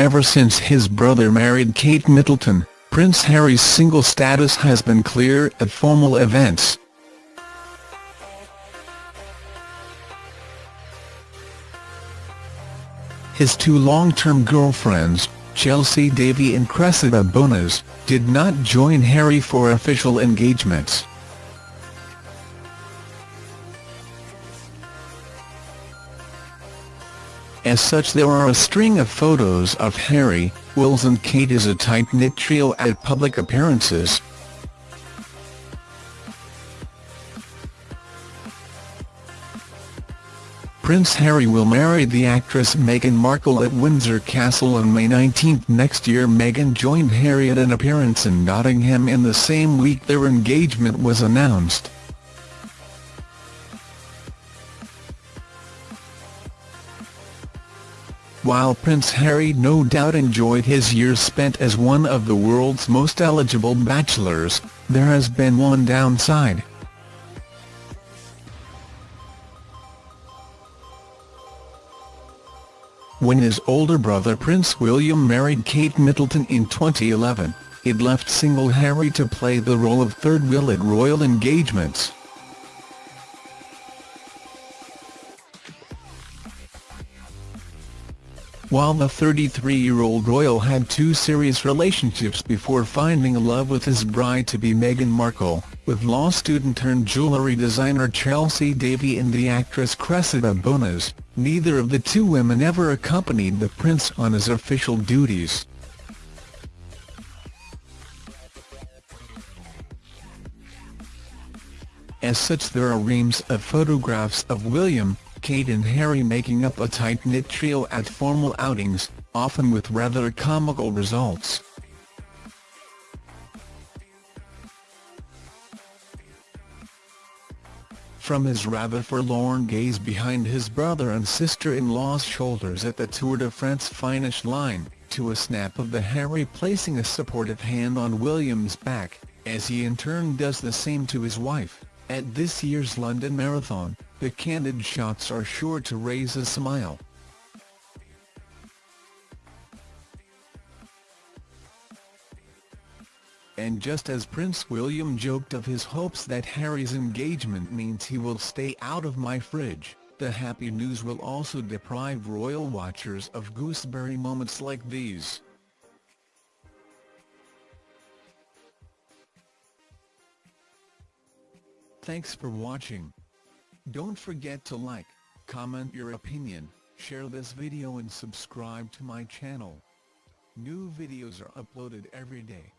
Ever since his brother married Kate Middleton, Prince Harry's single status has been clear at formal events. His two long-term girlfriends, Chelsy Davy and Cressida Bonas, did not join Harry for official engagements. As such there are a string of photos of Harry, Wills and Kate as a tight-knit trio at public appearances. Prince Harry will marry the actress Meghan Markle at Windsor Castle on May 19 next year. Meghan joined Harry at an appearance in Nottingham in the same week their engagement was announced. While Prince Harry no doubt enjoyed his years spent as one of the world's most eligible bachelors, there has been one downside. When his older brother Prince William married Kate Middleton in 2011, it left single Harry to play the role of third wheel at royal engagements. While the 33-year-old royal had two serious relationships before finding love with his bride-to-be Meghan Markle, with law student turned jewellery designer Chelsy Davy and the actress Cressida Bonas, neither of the two women ever accompanied the prince on his official duties. As such there are reams of photographs of William, Kate and Harry making up a tight-knit trio at formal outings, often with rather comical results. From his rather forlorn gaze behind his brother and sister-in-law's shoulders at the Tour de France finish line, to a snap of the Harry placing a supportive hand on William's back, as he in turn does the same to his wife, at this year's London Marathon, the candid shots are sure to raise a smile. And just as Prince William joked of his hopes that Harry's engagement means he will stay out of my fridge, the happy news will also deprive royal watchers of gooseberry moments like these. Thanks for watching. Don't forget to like, comment your opinion, share this video and subscribe to my channel. New videos are uploaded every day.